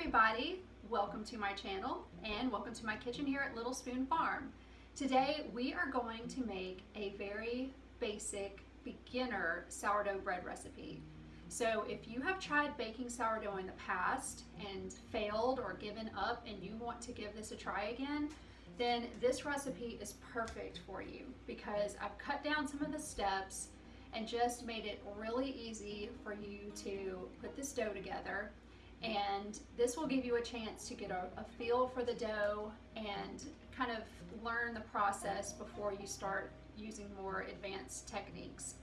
everybody, welcome to my channel and welcome to my kitchen here at Little Spoon Farm. Today we are going to make a very basic beginner sourdough bread recipe. So if you have tried baking sourdough in the past and failed or given up and you want to give this a try again, then this recipe is perfect for you because I've cut down some of the steps and just made it really easy for you to put this dough together and this will give you a chance to get a, a, feel for the dough and kind of learn the process before you start using more advanced techniques.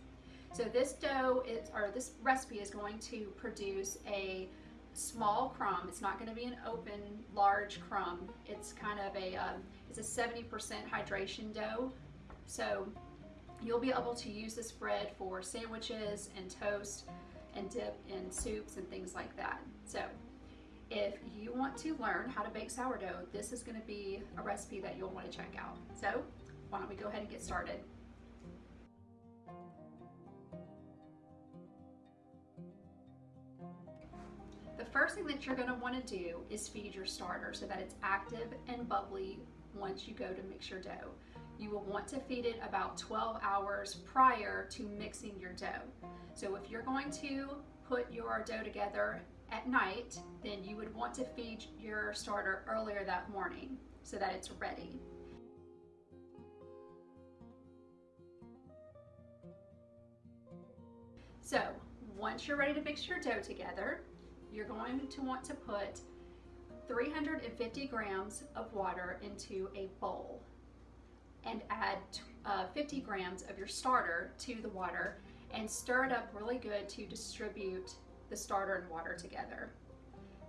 So this dough is, or this recipe is going to produce a small crumb. It's not going to be an open, large crumb. It's kind of a, um, it's a 70% hydration dough. So you'll be able to use this bread for sandwiches and toast and dip in soups and things like that. So if you want to learn how to bake sourdough, this is going to be a recipe that you'll want to check out. So why don't we go ahead and get started. The first thing that you're going to want to do is feed your starter so that it's active and bubbly once you go to mix your dough. You will want to feed it about 12 hours prior to mixing your dough. So if you're going to put your dough together at night, then you would want to feed your starter earlier that morning so that it's ready. So once you're ready to mix your dough together, you're going to want to put 350 grams of water into a bowl and add uh, 50 grams of your starter to the water and stir it up really good to distribute the starter and water together.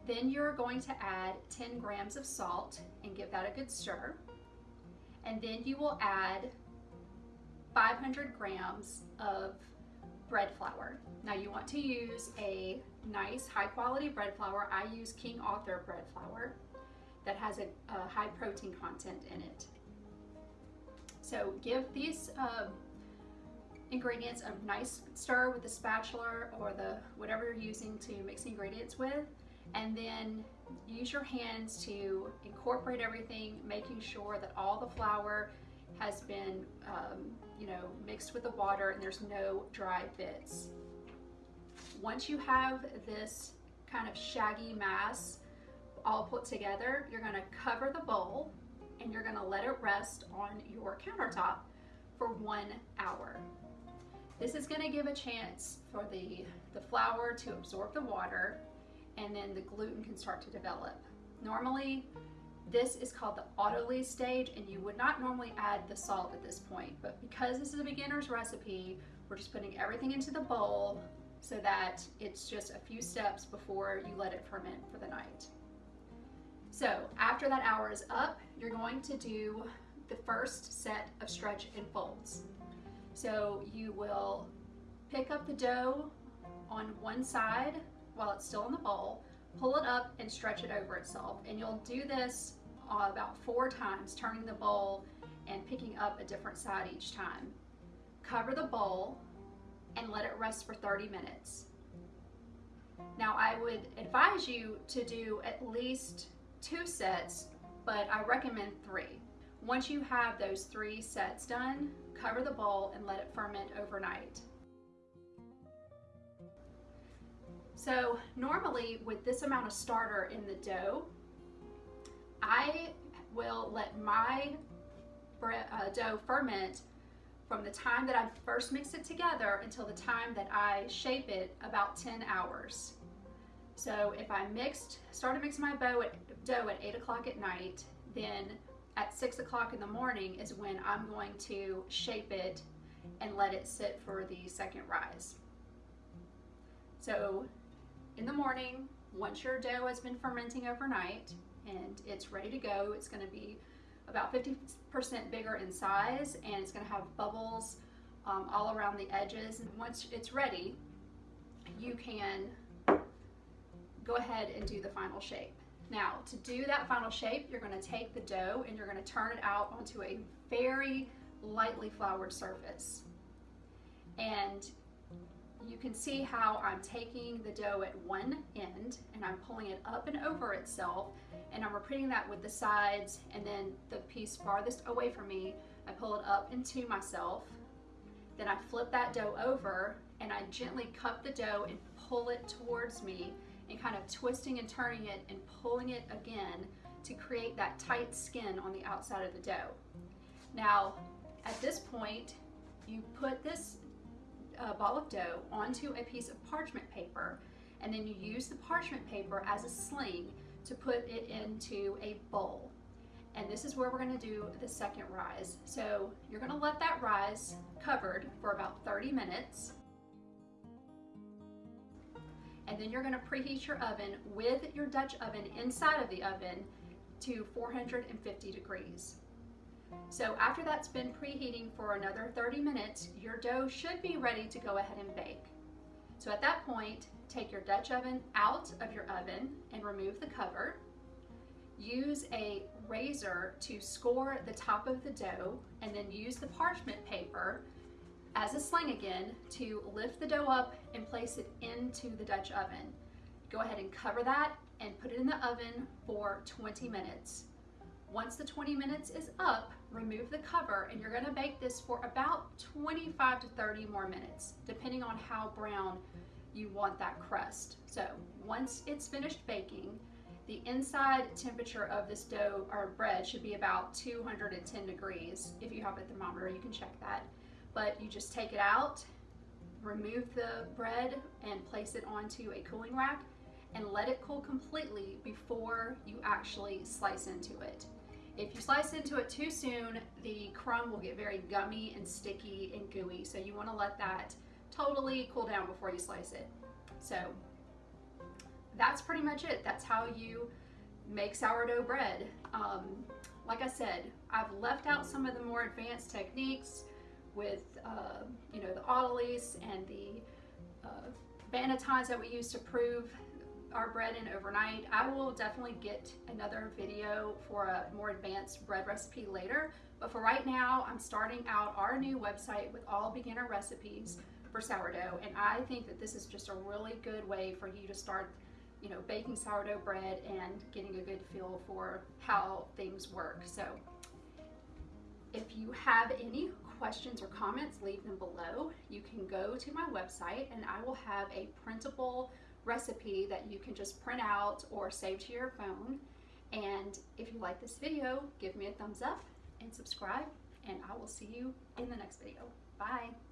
Then you're going to add 10 grams of salt and give that a good stir. And then you will add 500 grams of bread flour. Now you want to use a nice high quality bread flour. I use King Arthur bread flour that has a, a high protein content in it. So give these uh, ingredients a nice stir with the spatula or the whatever you're using to mix ingredients with. And then use your hands to incorporate everything making sure that all the flour has been um, you know mixed with the water and there's no dry bits. Once you have this kind of shaggy mass all put together you're going to cover the bowl and you're going to let it rest on your countertop for one hour this is going to give a chance for the, the flour to absorb the water and then the gluten can start to develop. Normally, this is called the autolyse stage and you would not normally add the salt at this point, but because this is a beginner's recipe, we're just putting everything into the bowl so that it's just a few steps before you let it ferment for the night. So after that hour is up, you're going to do the first set of stretch and folds. So you will pick up the dough on one side while it's still in the bowl, pull it up and stretch it over itself. And you'll do this uh, about four times, turning the bowl and picking up a different side each time. Cover the bowl and let it rest for 30 minutes. Now I would advise you to do at least two sets, but I recommend three. Once you have those three sets done, cover the bowl and let it ferment overnight. So normally with this amount of starter in the dough, I will let my uh, dough ferment from the time that I first mix it together until the time that I shape it about 10 hours. So if I mixed, started mixing my dough at, dough at 8 o'clock at night, then at six o'clock in the morning is when I'm going to shape it and let it sit for the second rise. So in the morning, once your dough has been fermenting overnight and it's ready to go, it's gonna be about 50% bigger in size and it's gonna have bubbles um, all around the edges. And once it's ready, you can go ahead and do the final shape. Now, to do that final shape, you're gonna take the dough and you're gonna turn it out onto a very lightly floured surface. And you can see how I'm taking the dough at one end and I'm pulling it up and over itself and I'm repeating that with the sides and then the piece farthest away from me, I pull it up into myself. Then I flip that dough over and I gently cup the dough and pull it towards me and kind of twisting and turning it and pulling it again to create that tight skin on the outside of the dough. Now, at this point, you put this uh, ball of dough onto a piece of parchment paper and then you use the parchment paper as a sling to put it into a bowl. And this is where we're gonna do the second rise. So you're gonna let that rise covered for about 30 minutes. And then you're gonna preheat your oven with your Dutch oven inside of the oven to 450 degrees. So after that's been preheating for another 30 minutes, your dough should be ready to go ahead and bake. So at that point, take your Dutch oven out of your oven and remove the cover. Use a razor to score the top of the dough and then use the parchment paper as a sling again to lift the dough up and place it into the Dutch oven. Go ahead and cover that and put it in the oven for 20 minutes. Once the 20 minutes is up, remove the cover and you're gonna bake this for about 25 to 30 more minutes, depending on how brown you want that crust. So once it's finished baking, the inside temperature of this dough or bread should be about 210 degrees. If you have a thermometer, you can check that. But you just take it out, remove the bread and place it onto a cooling rack and let it cool completely before you actually slice into it. If you slice into it too soon, the crumb will get very gummy and sticky and gooey. So you wanna let that totally cool down before you slice it. So that's pretty much it. That's how you make sourdough bread. Um, like I said, I've left out some of the more advanced techniques with, uh, you know, the autolyse and the uh, bannetons that we use to prove our bread in overnight. I will definitely get another video for a more advanced bread recipe later, but for right now, I'm starting out our new website with all beginner recipes for sourdough, and I think that this is just a really good way for you to start you know, baking sourdough bread and getting a good feel for how things work. So if you have any questions or comments, leave them below. You can go to my website and I will have a printable recipe that you can just print out or save to your phone. And if you like this video, give me a thumbs up and subscribe and I will see you in the next video. Bye.